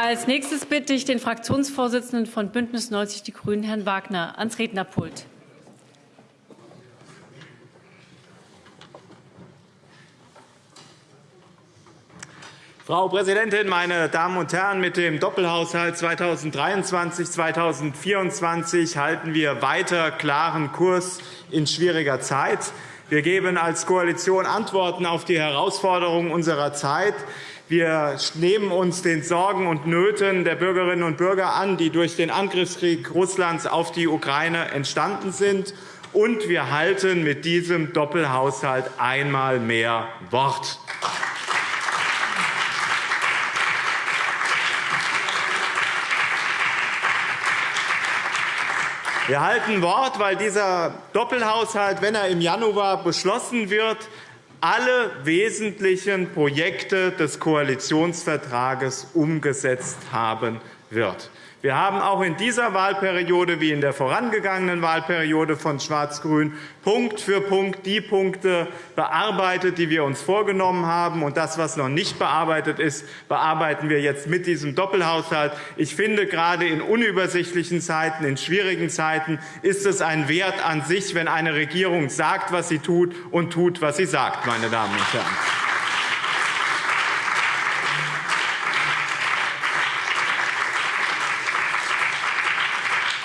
Als nächstes bitte ich den Fraktionsvorsitzenden von Bündnis 90 Die Grünen, Herrn Wagner, ans Rednerpult. Frau Präsidentin, meine Damen und Herren! Mit dem Doppelhaushalt 2023-2024 halten wir weiter klaren Kurs in schwieriger Zeit. Wir geben als Koalition Antworten auf die Herausforderungen unserer Zeit. Wir nehmen uns den Sorgen und Nöten der Bürgerinnen und Bürger an, die durch den Angriffskrieg Russlands auf die Ukraine entstanden sind. Und wir halten mit diesem Doppelhaushalt einmal mehr Wort. Wir halten Wort, weil dieser Doppelhaushalt, wenn er im Januar beschlossen wird, alle wesentlichen Projekte des Koalitionsvertrages umgesetzt haben wird. Wir haben auch in dieser Wahlperiode wie in der vorangegangenen Wahlperiode von Schwarz-Grün Punkt für Punkt die Punkte bearbeitet, die wir uns vorgenommen haben. Und das, was noch nicht bearbeitet ist, bearbeiten wir jetzt mit diesem Doppelhaushalt. Ich finde, gerade in unübersichtlichen Zeiten, in schwierigen Zeiten ist es ein Wert an sich, wenn eine Regierung sagt, was sie tut, und tut, was sie sagt. Meine Damen und Herren.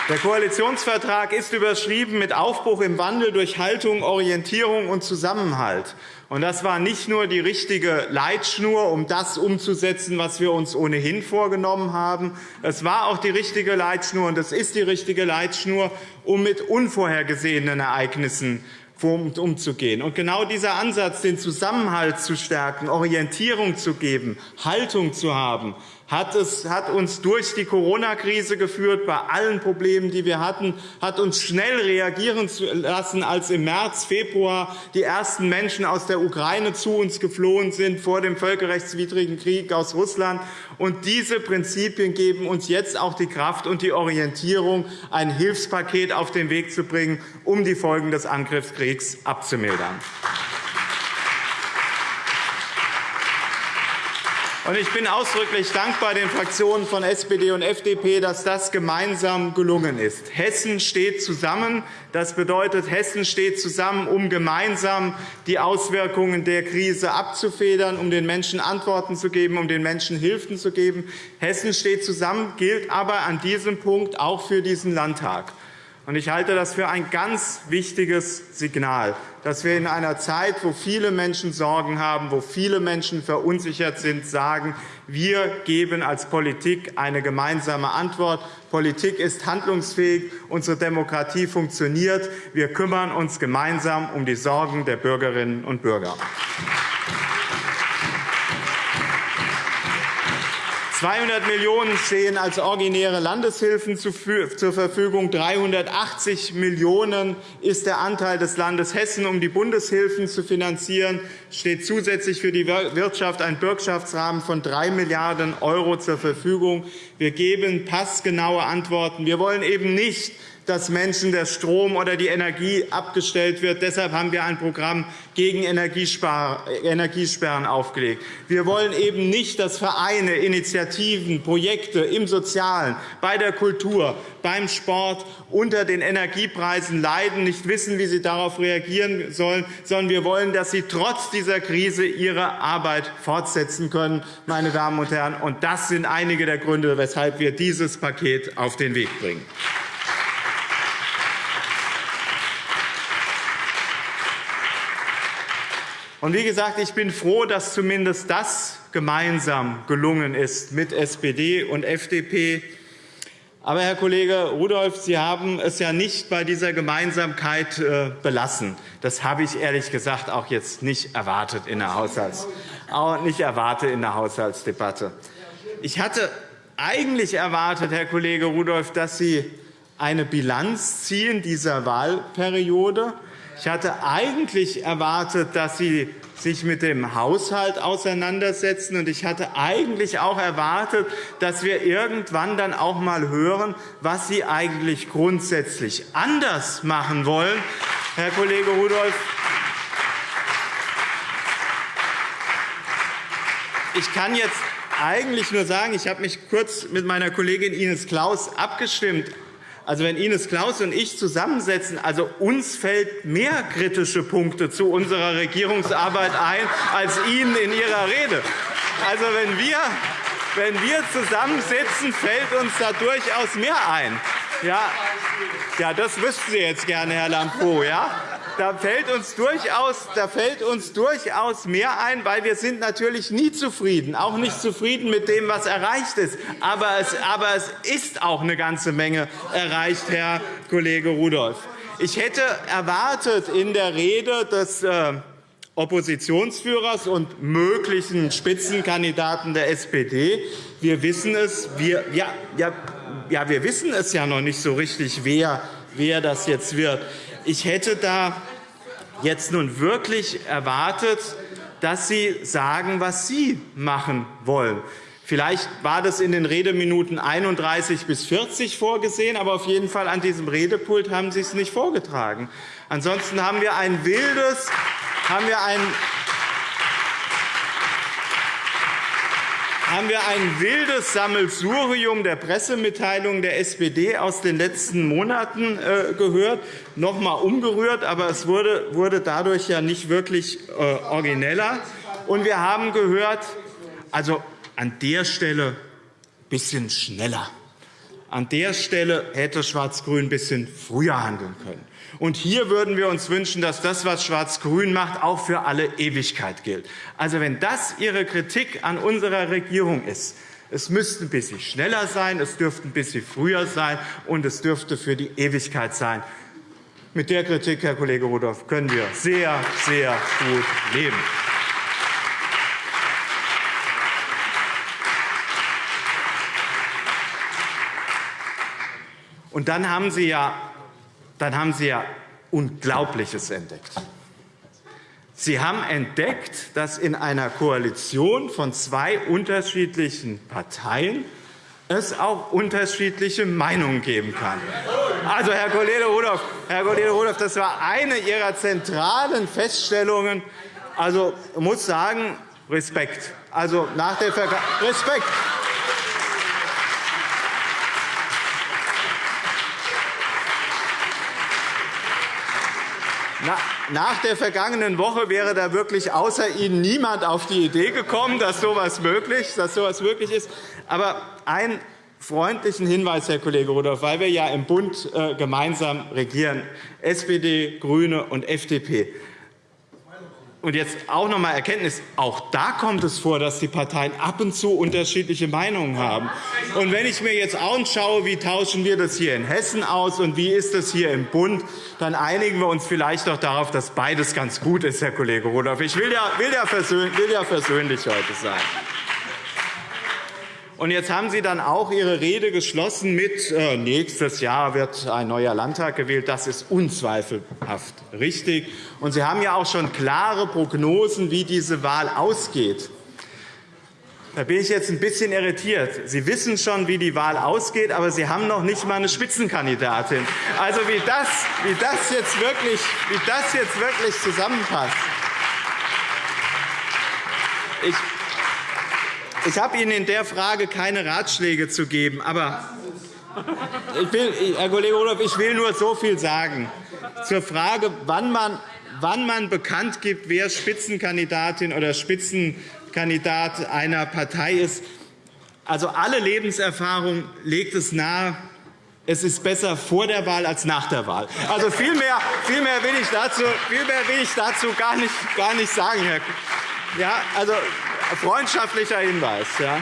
Der Koalitionsvertrag ist überschrieben mit Aufbruch im Wandel durch Haltung, Orientierung und Zusammenhalt. Das war nicht nur die richtige Leitschnur, um das umzusetzen, was wir uns ohnehin vorgenommen haben. Es war auch die richtige Leitschnur, und es ist die richtige Leitschnur, um mit unvorhergesehenen Ereignissen umzugehen. Und genau dieser Ansatz, den Zusammenhalt zu stärken, Orientierung zu geben, Haltung zu haben, hat, es, hat uns durch die Corona-Krise geführt, bei allen Problemen, die wir hatten, hat uns schnell reagieren lassen, als im März, Februar die ersten Menschen aus der Ukraine zu uns geflohen sind vor dem völkerrechtswidrigen Krieg aus Russland. Und diese Prinzipien geben uns jetzt auch die Kraft und die Orientierung, ein Hilfspaket auf den Weg zu bringen, um die Folgen des Angriffskriegs abzumildern. Ich bin ausdrücklich dankbar den Fraktionen von SPD und FDP, dass das gemeinsam gelungen ist. Hessen steht zusammen. Das bedeutet, Hessen steht zusammen, um gemeinsam die Auswirkungen der Krise abzufedern, um den Menschen Antworten zu geben, um den Menschen Hilfen zu geben. Hessen steht zusammen, gilt aber an diesem Punkt auch für diesen Landtag. Ich halte das für ein ganz wichtiges Signal, dass wir in einer Zeit, wo viele Menschen Sorgen haben, wo viele Menschen verunsichert sind, sagen, wir geben als Politik eine gemeinsame Antwort. Politik ist handlungsfähig, unsere Demokratie funktioniert. Wir kümmern uns gemeinsam um die Sorgen der Bürgerinnen und Bürger. 200 Millionen € stehen als originäre Landeshilfen zur Verfügung. 380 Millionen € ist der Anteil des Landes Hessen, um die Bundeshilfen zu finanzieren. Es steht zusätzlich für die Wirtschaft ein Bürgschaftsrahmen von 3 Milliarden € zur Verfügung. Wir geben passgenaue Antworten. Wir wollen eben nicht dass Menschen der Strom oder die Energie abgestellt wird. Deshalb haben wir ein Programm gegen Energiesperren aufgelegt. Wir wollen eben nicht, dass Vereine, Initiativen, Projekte im Sozialen, bei der Kultur, beim Sport unter den Energiepreisen leiden, nicht wissen, wie sie darauf reagieren sollen, sondern wir wollen, dass sie trotz dieser Krise ihre Arbeit fortsetzen können. Meine Damen und Herren. Das sind einige der Gründe, weshalb wir dieses Paket auf den Weg bringen. Und wie gesagt, ich bin froh, dass zumindest das gemeinsam gelungen ist mit SPD und FDP. Aber, Herr Kollege Rudolph, Sie haben es ja nicht bei dieser Gemeinsamkeit äh, belassen. Das habe ich ehrlich gesagt auch jetzt nicht erwartet in der, Haushalts auch nicht erwartet in der Haushaltsdebatte. Ich hatte eigentlich erwartet, Herr Kollege Rudolph, dass Sie eine Bilanz ziehen dieser Wahlperiode ziehen ich hatte eigentlich erwartet, dass Sie sich mit dem Haushalt auseinandersetzen. Und ich hatte eigentlich auch erwartet, dass wir irgendwann dann auch einmal hören, was Sie eigentlich grundsätzlich anders machen wollen, Herr Kollege Rudolph. Ich kann jetzt eigentlich nur sagen, ich habe mich kurz mit meiner Kollegin Ines Claus abgestimmt. Also, wenn Ines Claus und ich zusammensetzen, also uns fällt mehr kritische Punkte zu unserer Regierungsarbeit ein als Ihnen in Ihrer Rede. Also, wenn wir, wenn wir zusammensitzen, fällt uns da durchaus mehr ein. Ja, ja das wüssten Sie jetzt gerne, Herr Lambrou. Ja? Da fällt, uns durchaus, da fällt uns durchaus mehr ein, weil wir sind natürlich nie zufrieden, auch nicht zufrieden mit dem, was erreicht ist. Aber es, aber es ist auch eine ganze Menge erreicht, Herr Kollege Rudolph. Ich hätte erwartet in der Rede des äh, Oppositionsführers und möglichen Spitzenkandidaten der SPD. Wir wissen es, wir, ja, ja, ja, wir wissen es ja noch nicht so richtig, wer, wer das jetzt wird. Ich hätte da jetzt nun wirklich erwartet, dass Sie sagen, was Sie machen wollen. Vielleicht war das in den Redeminuten 31 bis 40 vorgesehen, aber auf jeden Fall an diesem Redepult haben Sie es nicht vorgetragen. Ansonsten haben wir ein wildes, haben wir ein haben wir ein wildes Sammelsurium der Pressemitteilungen der SPD aus den letzten Monaten äh, gehört, noch einmal umgerührt, aber es wurde dadurch ja nicht wirklich äh, origineller. Und wir haben gehört, also an der Stelle ein bisschen schneller. An der Stelle hätte Schwarz-Grün ein bisschen früher handeln können. Und hier würden wir uns wünschen, dass das, was Schwarz-Grün macht, auch für alle Ewigkeit gilt. Also, wenn das Ihre Kritik an unserer Regierung ist, es müsste ein bisschen schneller sein, es dürfte ein bisschen früher sein, und es dürfte für die Ewigkeit sein. Mit der Kritik, Herr Kollege Rudolph, können wir sehr, sehr gut leben. Und dann haben Sie ja dann haben Sie ja Unglaubliches entdeckt. Sie haben entdeckt, dass in einer Koalition von zwei unterschiedlichen Parteien es auch unterschiedliche Meinungen geben kann. Also, Herr Kollege Rudolph, Herr Kollege Rudolph das war eine Ihrer zentralen Feststellungen. Also, ich muss sagen, Respekt. Also, nach der Respekt. Nach der vergangenen Woche wäre da wirklich außer Ihnen niemand auf die Idee gekommen, dass so etwas möglich, ist. Aber einen freundlichen Hinweis, Herr Kollege Rudolph, weil wir ja im Bund äh, gemeinsam regieren, SPD, GRÜNE und FDP. Und jetzt auch noch einmal Erkenntnis. Auch da kommt es vor, dass die Parteien ab und zu unterschiedliche Meinungen haben. Und wenn ich mir jetzt anschaue, wie tauschen wir das hier in Hessen aus und wie ist das hier im Bund, dann einigen wir uns vielleicht doch darauf, dass beides ganz gut ist, Herr Kollege Rudolph. Ich will ja, will ja, versöhnlich heute sein. Jetzt haben Sie dann auch Ihre Rede geschlossen mit äh, nächstes Jahr wird ein neuer Landtag gewählt. Das ist unzweifelhaft richtig. Und Sie haben ja auch schon klare Prognosen, wie diese Wahl ausgeht. Da bin ich jetzt ein bisschen irritiert. Sie wissen schon, wie die Wahl ausgeht, aber Sie haben noch nicht einmal eine Spitzenkandidatin. Also, wie das, wie das, jetzt, wirklich, wie das jetzt wirklich zusammenpasst. Ich ich habe Ihnen in der Frage keine Ratschläge zu geben. Aber ich will, Herr Kollege Rudolph, ich will nur so viel sagen zur Frage, wann man, wann man bekannt gibt, wer Spitzenkandidatin oder Spitzenkandidat einer Partei ist. Also alle Lebenserfahrung legt es nahe, es ist besser vor der Wahl als nach der Wahl. Also viel mehr, viel mehr will ich dazu, viel mehr will ich dazu gar, nicht, gar nicht sagen, Herr. Ja, also freundschaftlicher Hinweis. Ja.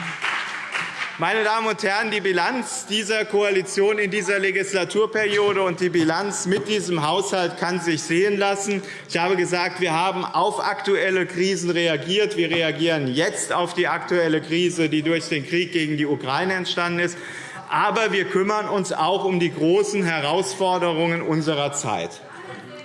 Meine Damen und Herren, die Bilanz dieser Koalition in dieser Legislaturperiode und die Bilanz mit diesem Haushalt kann sich sehen lassen. Ich habe gesagt, wir haben auf aktuelle Krisen reagiert. Wir reagieren jetzt auf die aktuelle Krise, die durch den Krieg gegen die Ukraine entstanden ist. Aber wir kümmern uns auch um die großen Herausforderungen unserer Zeit.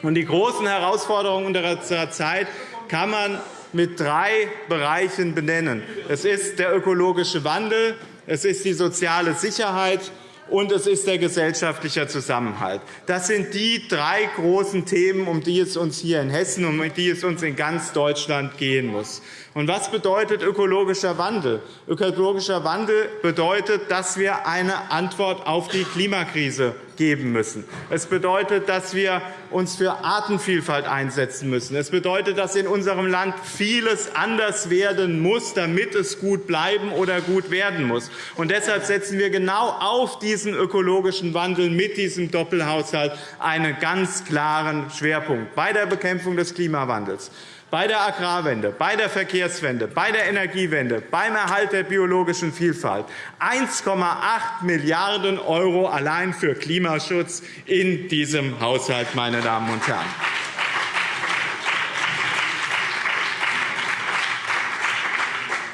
Und die großen Herausforderungen unserer Zeit kann man mit drei Bereichen benennen. Es ist der ökologische Wandel, es ist die soziale Sicherheit und es ist der gesellschaftliche Zusammenhalt. Das sind die drei großen Themen, um die es uns hier in Hessen und um die es uns in ganz Deutschland gehen muss. Und was bedeutet ökologischer Wandel? Ökologischer Wandel bedeutet, dass wir eine Antwort auf die Klimakrise geben müssen. Es bedeutet, dass wir uns für Artenvielfalt einsetzen müssen. Es bedeutet, dass in unserem Land vieles anders werden muss, damit es gut bleiben oder gut werden muss. Und deshalb setzen wir genau auf diesen ökologischen Wandel mit diesem Doppelhaushalt einen ganz klaren Schwerpunkt bei der Bekämpfung des Klimawandels bei der Agrarwende, bei der Verkehrswende, bei der Energiewende, beim Erhalt der biologischen Vielfalt 1,8 Milliarden € allein für Klimaschutz in diesem Haushalt, meine Damen und Herren.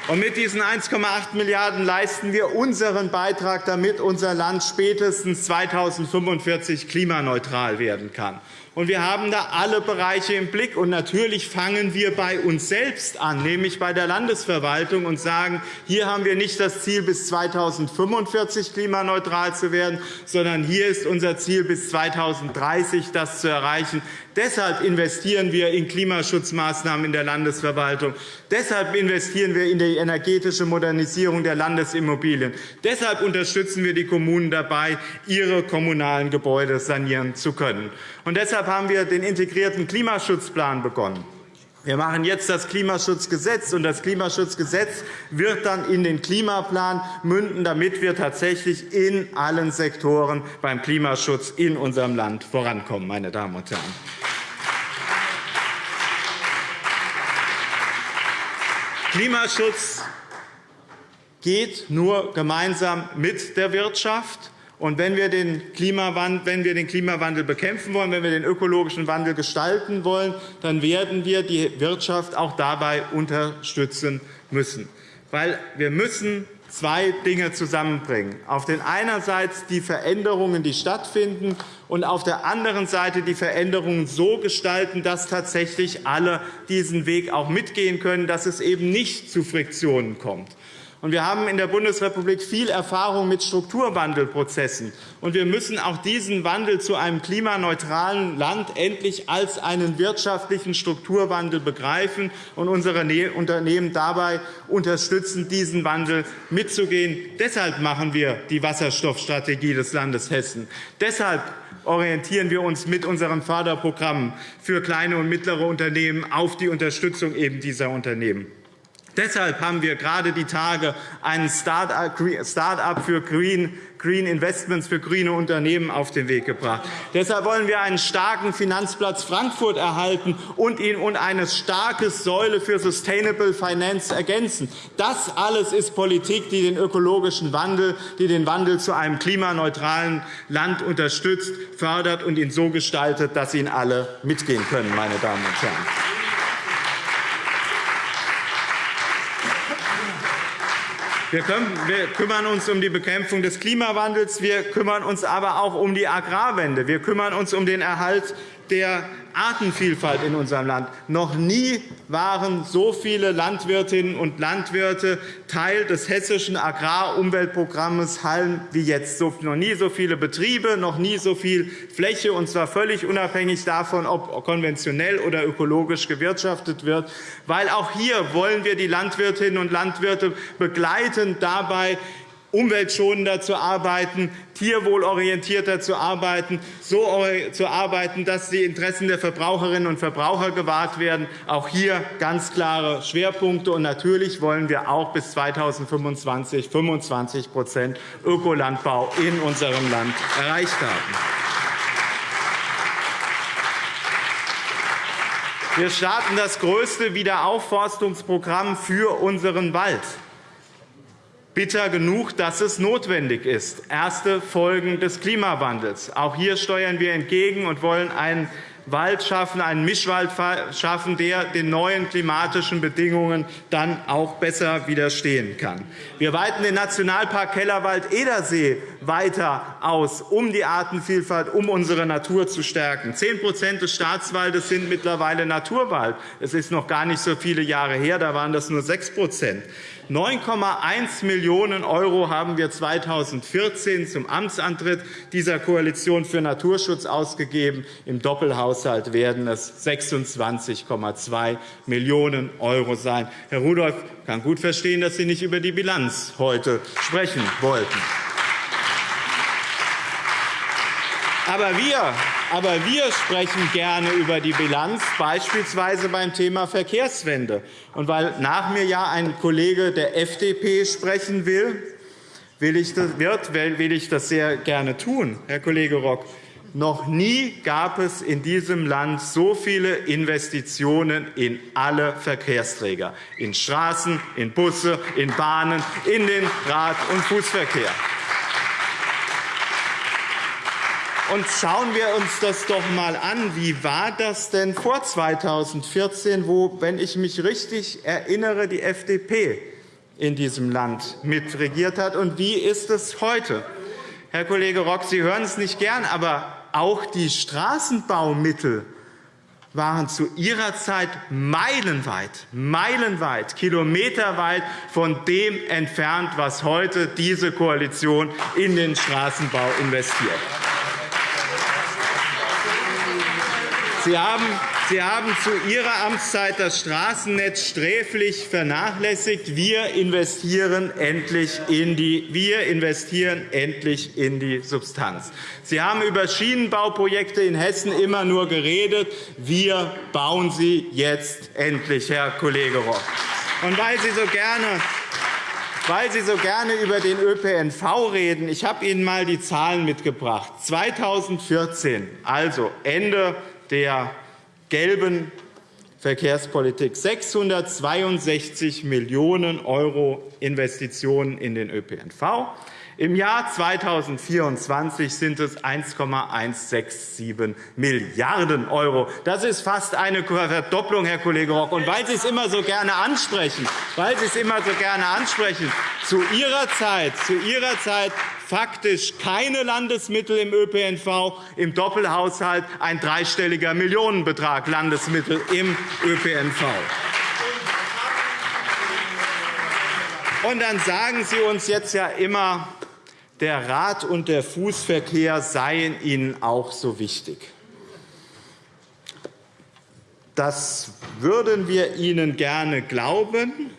Und mit diesen 1,8 Milliarden € leisten wir unseren Beitrag, damit unser Land spätestens 2045 klimaneutral werden kann. Und wir haben da alle Bereiche im Blick. Und natürlich fangen wir bei uns selbst an, nämlich bei der Landesverwaltung, und sagen, hier haben wir nicht das Ziel, bis 2045 klimaneutral zu werden, sondern hier ist unser Ziel, bis 2030 das zu erreichen. Deshalb investieren wir in Klimaschutzmaßnahmen in der Landesverwaltung. Deshalb investieren wir in die energetische Modernisierung der Landesimmobilien. Deshalb unterstützen wir die Kommunen dabei, ihre kommunalen Gebäude sanieren zu können. Und deshalb haben wir den integrierten Klimaschutzplan begonnen. Wir machen jetzt das Klimaschutzgesetz, und das Klimaschutzgesetz wird dann in den Klimaplan münden, damit wir tatsächlich in allen Sektoren beim Klimaschutz in unserem Land vorankommen. Meine Damen und Herren. Klimaschutz geht nur gemeinsam mit der Wirtschaft. Und wenn wir, den Klimawandel bekämpfen wollen, wenn wir den ökologischen Wandel gestalten wollen, dann werden wir die Wirtschaft auch dabei unterstützen müssen. Weil wir müssen zwei Dinge zusammenbringen. Auf der einen Seite die Veränderungen, die stattfinden, und auf der anderen Seite die Veränderungen so gestalten, dass tatsächlich alle diesen Weg auch mitgehen können, dass es eben nicht zu Friktionen kommt. Wir haben in der Bundesrepublik viel Erfahrung mit Strukturwandelprozessen. wir müssen auch diesen Wandel zu einem klimaneutralen Land endlich als einen wirtschaftlichen Strukturwandel begreifen und unsere ne-, Unternehmen dabei unterstützen, diesen Wandel mitzugehen. Deshalb machen wir die Wasserstoffstrategie des Landes Hessen. Deshalb orientieren wir uns mit unseren Förderprogrammen für kleine und mittlere Unternehmen auf die Unterstützung eben dieser Unternehmen. Deshalb haben wir gerade die Tage ein Start-up für Green Investments für grüne Unternehmen auf den Weg gebracht. Deshalb wollen wir einen starken Finanzplatz Frankfurt erhalten und ihn und eine starke Säule für Sustainable Finance ergänzen. Das alles ist Politik, die den ökologischen Wandel, die den Wandel zu einem klimaneutralen Land unterstützt, fördert und ihn so gestaltet, dass ihn alle mitgehen können. Meine Damen und Herren. Wir kümmern uns um die Bekämpfung des Klimawandels. Wir kümmern uns aber auch um die Agrarwende. Wir kümmern uns um den Erhalt der Artenvielfalt in unserem Land. Noch nie waren so viele Landwirtinnen und Landwirte Teil des hessischen Agrarumweltprogramms Hallen wie jetzt. Noch nie so viele Betriebe, noch nie so viel Fläche, und zwar völlig unabhängig davon, ob konventionell oder ökologisch gewirtschaftet wird. Weil auch hier wollen wir die Landwirtinnen und Landwirte begleiten, dabei umweltschonender zu arbeiten, tierwohlorientierter zu arbeiten, so zu arbeiten, dass die Interessen der Verbraucherinnen und Verbraucher gewahrt werden. Auch hier ganz klare Schwerpunkte. Und natürlich wollen wir auch bis 2025 25% Ökolandbau in unserem Land erreicht haben. Wir starten das größte Wiederaufforstungsprogramm für unseren Wald. Bitter genug, dass es notwendig ist. Erste Folgen des Klimawandels. Auch hier steuern wir entgegen und wollen einen Wald schaffen, einen Mischwald schaffen, der den neuen klimatischen Bedingungen dann auch besser widerstehen kann. Wir weiten den Nationalpark Kellerwald-Edersee weiter aus, um die Artenvielfalt, um unsere Natur zu stärken. Zehn des Staatswaldes sind mittlerweile Naturwald. Es ist noch gar nicht so viele Jahre her, da waren das nur sechs 9,1 Millionen € haben wir 2014 zum Amtsantritt dieser Koalition für Naturschutz ausgegeben. Im Doppelhaushalt werden es 26,2 Millionen € sein. Herr Rudolph kann gut verstehen, dass Sie nicht über die Bilanz heute sprechen wollten. Aber wir, aber wir sprechen gerne über die Bilanz, beispielsweise beim Thema Verkehrswende. Und weil nach mir ja ein Kollege der FDP sprechen will, will ich das, wird, will ich das sehr gerne tun, Herr Kollege Rock. Noch nie gab es in diesem Land so viele Investitionen in alle Verkehrsträger, in Straßen, in Busse, in Bahnen, in den Rad- und Fußverkehr. Und schauen wir uns das doch einmal an. Wie war das denn vor 2014, wo, wenn ich mich richtig erinnere, die FDP in diesem Land mitregiert hat? Und wie ist es heute? Herr Kollege Rock, Sie hören es nicht gern, aber auch die Straßenbaumittel waren zu ihrer Zeit meilenweit, meilenweit, kilometerweit von dem entfernt, was heute diese Koalition in den Straßenbau investiert. Sie haben, Sie haben zu Ihrer Amtszeit das Straßennetz sträflich vernachlässigt. Wir investieren endlich in die, wir investieren endlich in die Substanz. Sie haben über Schienenbauprojekte in Hessen immer nur geredet. Wir bauen sie jetzt endlich, Herr Kollege Rock. Und weil Sie so gerne weil Sie so gerne über den ÖPNV reden. Ich habe Ihnen einmal die Zahlen mitgebracht. 2014, also Ende der gelben Verkehrspolitik 662 Millionen € Investitionen in den ÖPNV. Im Jahr 2024 sind es 1,167 Milliarden €. Das ist fast eine Verdopplung, Herr Kollege Rock. Und weil Sie es immer so gerne ansprechen, weil Sie es immer so gerne ansprechen, zu Ihrer Zeit, zu Ihrer Zeit faktisch keine Landesmittel im ÖPNV, im Doppelhaushalt ein dreistelliger Millionenbetrag Landesmittel im ÖPNV. Und dann sagen Sie uns jetzt ja immer, der Rad- und der Fußverkehr seien Ihnen auch so wichtig. Das würden wir Ihnen gerne glauben,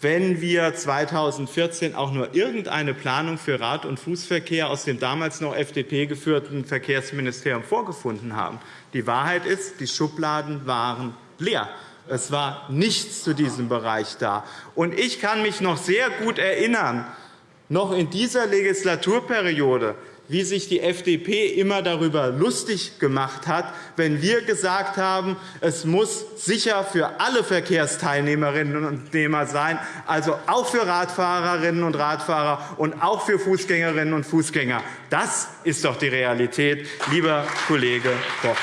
wenn wir 2014 auch nur irgendeine Planung für Rad- und Fußverkehr aus dem damals noch FDP geführten Verkehrsministerium vorgefunden haben. Die Wahrheit ist, die Schubladen waren leer. Es war nichts zu diesem Bereich da. Ich kann mich noch sehr gut erinnern, noch in dieser Legislaturperiode, wie sich die FDP immer darüber lustig gemacht hat, wenn wir gesagt haben, es muss sicher für alle Verkehrsteilnehmerinnen und Teilnehmer sein, also auch für Radfahrerinnen und Radfahrer und auch für Fußgängerinnen und Fußgänger. Das ist doch die Realität, lieber Kollege Bock.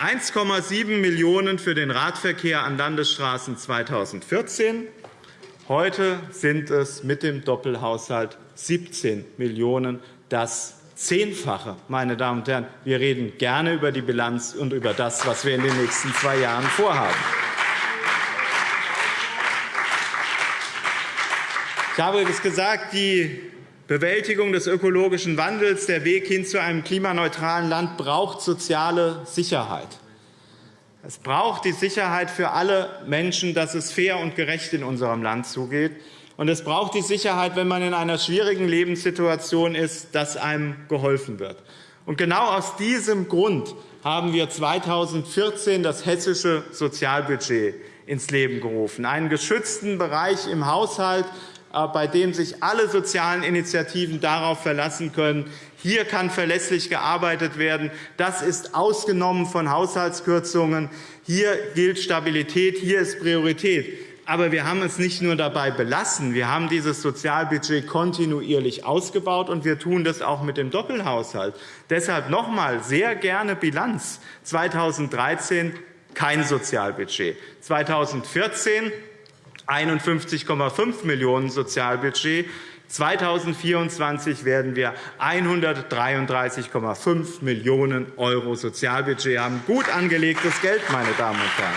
1,7 Millionen € für den Radverkehr an Landesstraßen 2014. Heute sind es mit dem Doppelhaushalt 17 Millionen €, das Zehnfache. Meine Damen und Herren. Wir reden gerne über die Bilanz und über das, was wir in den nächsten zwei Jahren vorhaben. Ich habe es gesagt, die Bewältigung des ökologischen Wandels, der Weg hin zu einem klimaneutralen Land braucht soziale Sicherheit. Es braucht die Sicherheit für alle Menschen, dass es fair und gerecht in unserem Land zugeht. Und es braucht die Sicherheit, wenn man in einer schwierigen Lebenssituation ist, dass einem geholfen wird. Und genau aus diesem Grund haben wir 2014 das hessische Sozialbudget ins Leben gerufen, einen geschützten Bereich im Haushalt, äh, bei dem sich alle sozialen Initiativen darauf verlassen können, hier kann verlässlich gearbeitet werden. Das ist ausgenommen von Haushaltskürzungen. Hier gilt Stabilität, hier ist Priorität. Aber wir haben es nicht nur dabei belassen. Wir haben dieses Sozialbudget kontinuierlich ausgebaut, und wir tun das auch mit dem Doppelhaushalt. Deshalb noch einmal sehr gerne Bilanz. 2013 kein Sozialbudget. 2014 51,5 Millionen € Sozialbudget. 2024 werden wir 133,5 Millionen € Sozialbudget haben. Gut angelegtes Geld, meine Damen und Herren.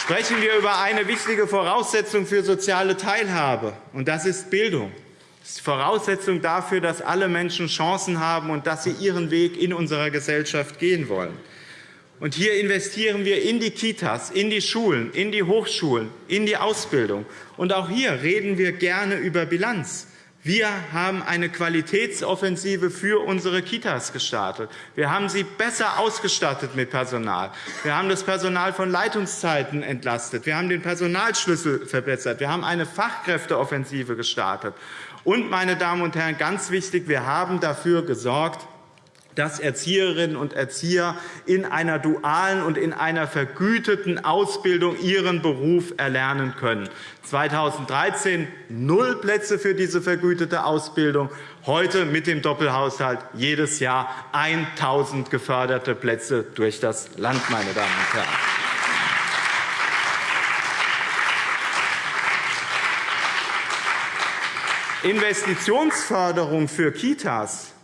Sprechen wir über eine wichtige Voraussetzung für soziale Teilhabe, und das ist Bildung. Das ist die Voraussetzung dafür, dass alle Menschen Chancen haben und dass sie ihren Weg in unserer Gesellschaft gehen wollen. Und hier investieren wir in die Kitas, in die Schulen, in die Hochschulen, in die Ausbildung. Und auch hier reden wir gerne über Bilanz. Wir haben eine Qualitätsoffensive für unsere Kitas gestartet. Wir haben sie besser ausgestattet mit Personal. Wir haben das Personal von Leitungszeiten entlastet. Wir haben den Personalschlüssel verbessert. Wir haben eine Fachkräfteoffensive gestartet. Und, meine Damen und Herren, ganz wichtig, wir haben dafür gesorgt, dass Erzieherinnen und Erzieher in einer dualen und in einer vergüteten Ausbildung ihren Beruf erlernen können. 2013 null Plätze für diese vergütete Ausbildung, heute mit dem Doppelhaushalt jedes Jahr 1.000 geförderte Plätze durch das Land. Meine Damen und Herren. Investitionsförderung für Kitas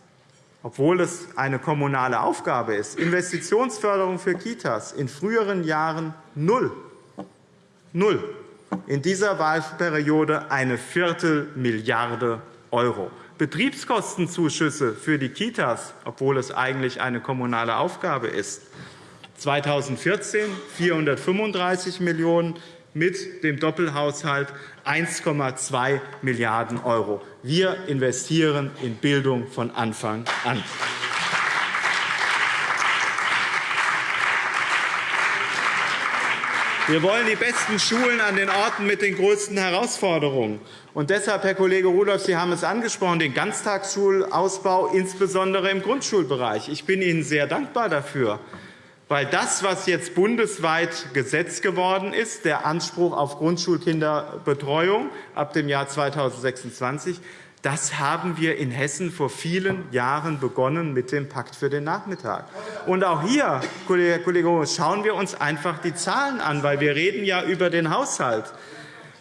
obwohl es eine kommunale Aufgabe ist, Investitionsförderung für Kitas in früheren Jahren null. Null. In dieser Wahlperiode eine Viertelmilliarde €. Betriebskostenzuschüsse für die Kitas, obwohl es eigentlich eine kommunale Aufgabe ist, 2014 435 Millionen €, mit dem Doppelhaushalt 1,2 Milliarden €. Wir investieren in Bildung von Anfang an. Wir wollen die besten Schulen an den Orten mit den größten Herausforderungen. Und deshalb, Herr Kollege Rudolph, Sie haben es angesprochen, den Ganztagsschulausbau, insbesondere im Grundschulbereich. Ich bin Ihnen sehr dankbar dafür weil das, was jetzt bundesweit Gesetz geworden ist, der Anspruch auf Grundschulkinderbetreuung ab dem Jahr 2026, das haben wir in Hessen vor vielen Jahren begonnen mit dem Pakt für den Nachmittag. Und auch hier, Herr Kollege schauen wir uns einfach die Zahlen an, weil wir reden ja über den Haushalt.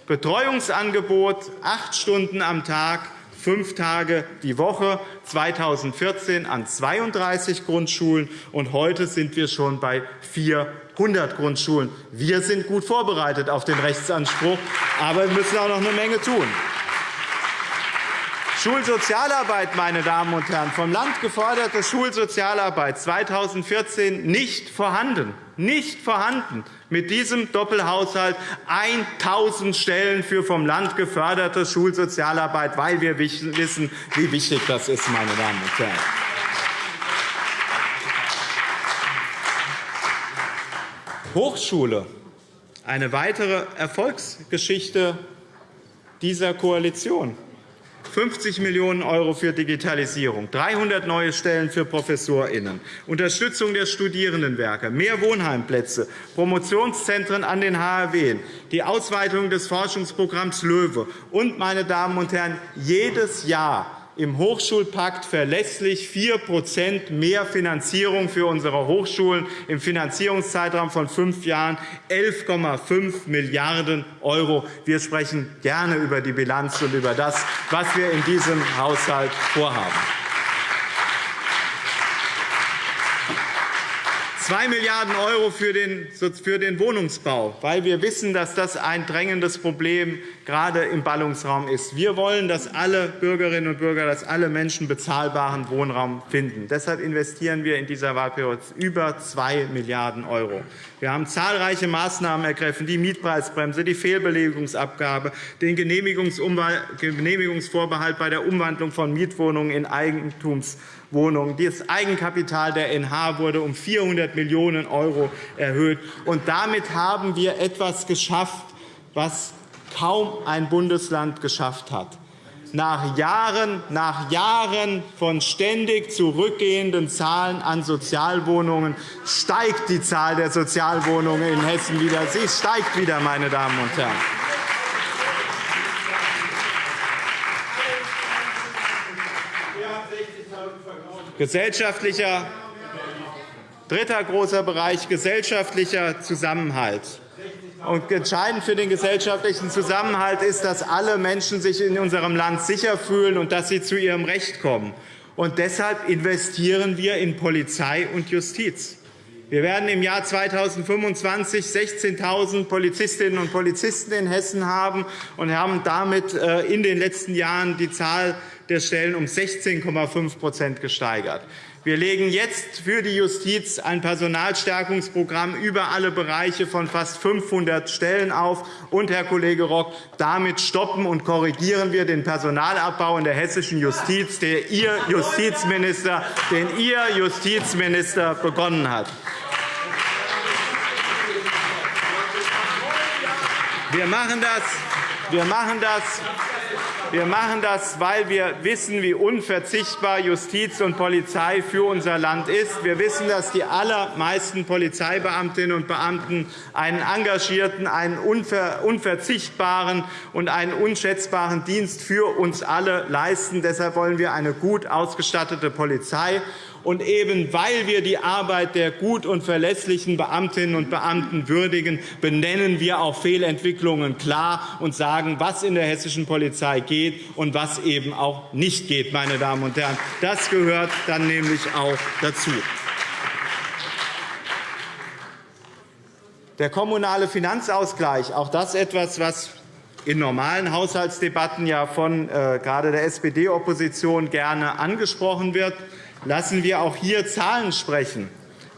Betreuungsangebot acht Stunden am Tag, fünf Tage die Woche, 2014 an 32 Grundschulen, und heute sind wir schon bei 400 Grundschulen. Wir sind gut vorbereitet auf den Rechtsanspruch, aber wir müssen auch noch eine Menge tun. Schulsozialarbeit, meine Damen und Herren, vom Land geforderte Schulsozialarbeit 2014 nicht vorhanden. Nicht vorhanden. Mit diesem Doppelhaushalt 1.000 Stellen für vom Land geförderte Schulsozialarbeit, weil wir wissen, wie wichtig das ist, meine Damen und Herren. Hochschule, eine weitere Erfolgsgeschichte dieser Koalition. 50 Millionen € für Digitalisierung, 300 neue Stellen für ProfessorInnen, Unterstützung der Studierendenwerke, mehr Wohnheimplätze, Promotionszentren an den HRW, die Ausweitung des Forschungsprogramms LOEWE und, meine Damen und Herren, jedes Jahr im Hochschulpakt verlässlich 4% mehr Finanzierung für unsere Hochschulen im Finanzierungszeitraum von fünf Jahren 11,5 Milliarden €. Wir sprechen gerne über die Bilanz und über das, was wir in diesem Haushalt vorhaben. 2 Milliarden € für den Wohnungsbau, weil wir wissen, dass das ein drängendes Problem gerade im Ballungsraum ist. Wir wollen, dass alle Bürgerinnen und Bürger, dass alle Menschen bezahlbaren Wohnraum finden. Deshalb investieren wir in dieser Wahlperiode über 2 Milliarden €. Wir haben zahlreiche Maßnahmen ergriffen, die Mietpreisbremse, die Fehlbelegungsabgabe, den Genehmigungsvorbehalt bei der Umwandlung von Mietwohnungen in Eigentums Wohnungen. Das Eigenkapital der NH wurde um 400 Millionen € erhöht. Und damit haben wir etwas geschafft, was kaum ein Bundesland geschafft hat. Nach Jahren, nach Jahren von ständig zurückgehenden Zahlen an Sozialwohnungen steigt die Zahl der Sozialwohnungen in Hessen wieder. Sie steigt wieder, meine Damen und Herren. Gesellschaftlicher, dritter großer Bereich gesellschaftlicher Zusammenhalt. Und entscheidend für den gesellschaftlichen Zusammenhalt ist, dass alle Menschen sich in unserem Land sicher fühlen und dass sie zu ihrem Recht kommen. Und deshalb investieren wir in Polizei und Justiz. Wir werden im Jahr 2025 16.000 Polizistinnen und Polizisten in Hessen haben und haben damit äh, in den letzten Jahren die Zahl der Stellen um 16,5% gesteigert. Wir legen jetzt für die Justiz ein Personalstärkungsprogramm über alle Bereiche von fast 500 Stellen auf. Und, Herr Kollege Rock, damit stoppen und korrigieren wir den Personalabbau in der hessischen Justiz, den Ihr Justizminister, den Ihr Justizminister begonnen hat. Wir machen das, wir machen das wir machen das, weil wir wissen, wie unverzichtbar Justiz und Polizei für unser Land ist. Wir wissen, dass die allermeisten Polizeibeamtinnen und Beamten einen engagierten, einen unverzichtbaren und einen unschätzbaren Dienst für uns alle leisten. Deshalb wollen wir eine gut ausgestattete Polizei. Und eben weil wir die Arbeit der gut und verlässlichen Beamtinnen und Beamten würdigen, benennen wir auch Fehlentwicklungen klar und sagen, was in der hessischen Polizei geht und was eben auch nicht geht. Meine Damen und Herren. Das gehört dann nämlich auch dazu. Der kommunale Finanzausgleich, auch das etwas, was in normalen Haushaltsdebatten ja von äh, gerade der SPD-Opposition gerne angesprochen wird lassen wir auch hier Zahlen sprechen.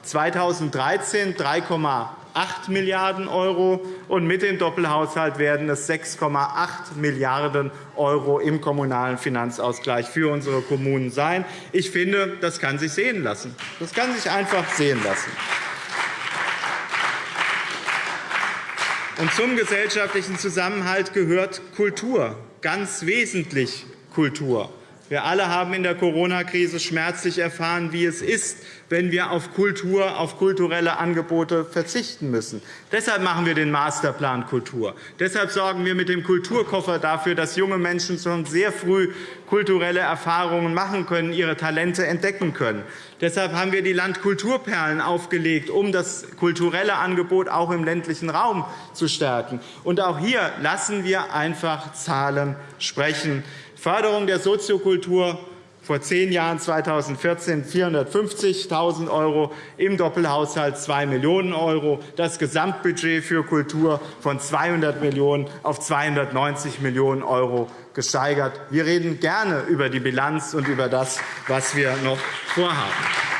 2013 3,8 Milliarden € und mit dem Doppelhaushalt werden es 6,8 Milliarden € im kommunalen Finanzausgleich für unsere Kommunen sein. Ich finde, das kann sich sehen lassen. Das kann sich einfach sehen lassen. Und zum gesellschaftlichen Zusammenhalt gehört Kultur, ganz wesentlich Kultur. Wir alle haben in der Corona-Krise schmerzlich erfahren, wie es ist, wenn wir auf Kultur, auf kulturelle Angebote verzichten müssen. Deshalb machen wir den Masterplan Kultur. Deshalb sorgen wir mit dem Kulturkoffer dafür, dass junge Menschen schon sehr früh kulturelle Erfahrungen machen können, ihre Talente entdecken können. Deshalb haben wir die Landkulturperlen aufgelegt, um das kulturelle Angebot auch im ländlichen Raum zu stärken. Und auch hier lassen wir einfach Zahlen sprechen. Förderung der Soziokultur vor zehn Jahren, 2014, 450.000 €, im Doppelhaushalt 2 Millionen €, das Gesamtbudget für Kultur von 200 Millionen € auf 290 Millionen € gesteigert. Wir reden gerne über die Bilanz und über das, was wir noch vorhaben.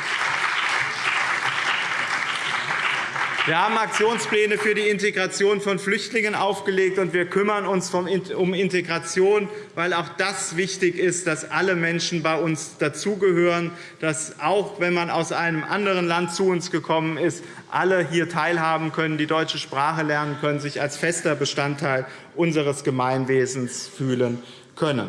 Wir haben Aktionspläne für die Integration von Flüchtlingen aufgelegt, und wir kümmern uns um Integration, weil auch das wichtig ist, dass alle Menschen bei uns dazugehören, dass auch wenn man aus einem anderen Land zu uns gekommen ist, alle hier teilhaben können, die deutsche Sprache lernen können, sich als fester Bestandteil unseres Gemeinwesens fühlen können.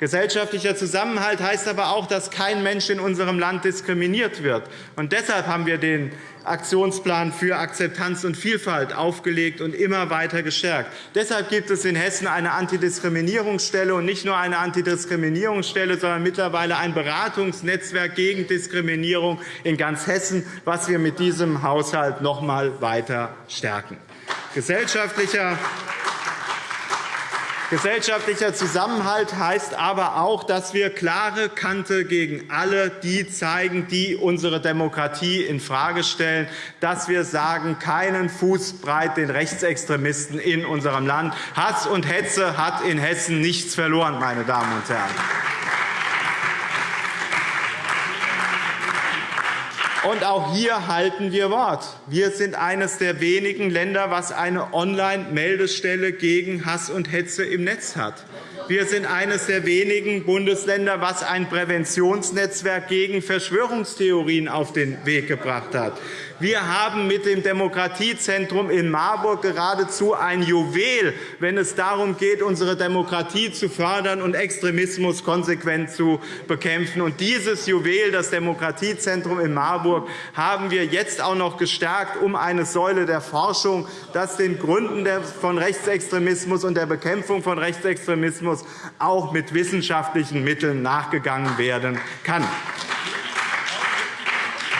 Gesellschaftlicher Zusammenhalt heißt aber auch, dass kein Mensch in unserem Land diskriminiert wird. Und deshalb haben wir den Aktionsplan für Akzeptanz und Vielfalt aufgelegt und immer weiter gestärkt. Deshalb gibt es in Hessen eine Antidiskriminierungsstelle, und nicht nur eine Antidiskriminierungsstelle, sondern mittlerweile ein Beratungsnetzwerk gegen Diskriminierung in ganz Hessen, was wir mit diesem Haushalt noch einmal weiter stärken. Gesellschaftlicher Gesellschaftlicher Zusammenhalt heißt aber auch, dass wir klare Kante gegen alle die zeigen, die unsere Demokratie infrage stellen, dass wir sagen, keinen Fuß breit den Rechtsextremisten in unserem Land. Hass und Hetze hat in Hessen nichts verloren, meine Damen und Herren. Und auch hier halten wir Wort. Wir sind eines der wenigen Länder, das eine Online-Meldestelle gegen Hass und Hetze im Netz hat. Wir sind eines der wenigen Bundesländer, das ein Präventionsnetzwerk gegen Verschwörungstheorien auf den Weg gebracht hat. Wir haben mit dem Demokratiezentrum in Marburg geradezu ein Juwel, wenn es darum geht, unsere Demokratie zu fördern und Extremismus konsequent zu bekämpfen. Und dieses Juwel, das Demokratiezentrum in Marburg, haben wir jetzt auch noch gestärkt um eine Säule der Forschung, dass den Gründen von Rechtsextremismus und der Bekämpfung von Rechtsextremismus auch mit wissenschaftlichen Mitteln nachgegangen werden kann.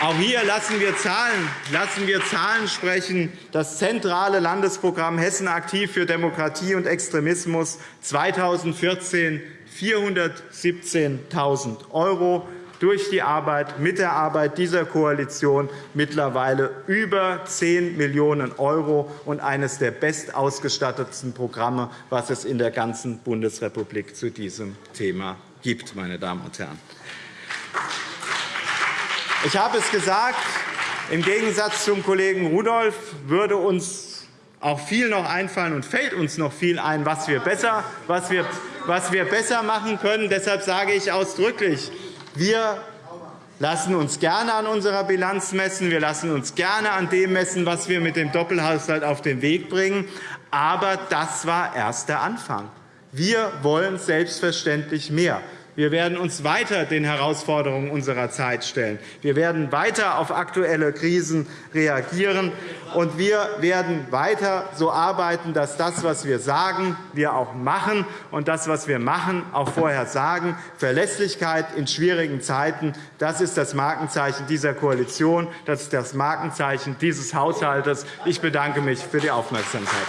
Auch hier lassen wir, Zahlen, lassen wir Zahlen sprechen. Das zentrale Landesprogramm Hessen aktiv für Demokratie und Extremismus 2014 417.000 €, durch die Arbeit, mit der Arbeit dieser Koalition mittlerweile über 10 Millionen € und eines der bestausgestattetsten Programme, was es in der ganzen Bundesrepublik zu diesem Thema gibt. Meine Damen und Herren. Ich habe es gesagt, im Gegensatz zum Kollegen Rudolph würde uns auch viel noch einfallen und fällt uns noch viel ein, was wir besser, was wir, was wir besser machen können. Deshalb sage ich ausdrücklich, wir lassen uns gerne an unserer Bilanz messen. Wir lassen uns gerne an dem messen, was wir mit dem Doppelhaushalt auf den Weg bringen. Aber das war erst der Anfang. Wir wollen selbstverständlich mehr. Wir werden uns weiter den Herausforderungen unserer Zeit stellen. Wir werden weiter auf aktuelle Krisen reagieren. Und wir werden weiter so arbeiten, dass das, was wir sagen, wir auch machen, und das, was wir machen, auch vorher sagen. Verlässlichkeit in schwierigen Zeiten, das ist das Markenzeichen dieser Koalition, das ist das Markenzeichen dieses Haushalts. Ich bedanke mich für die Aufmerksamkeit.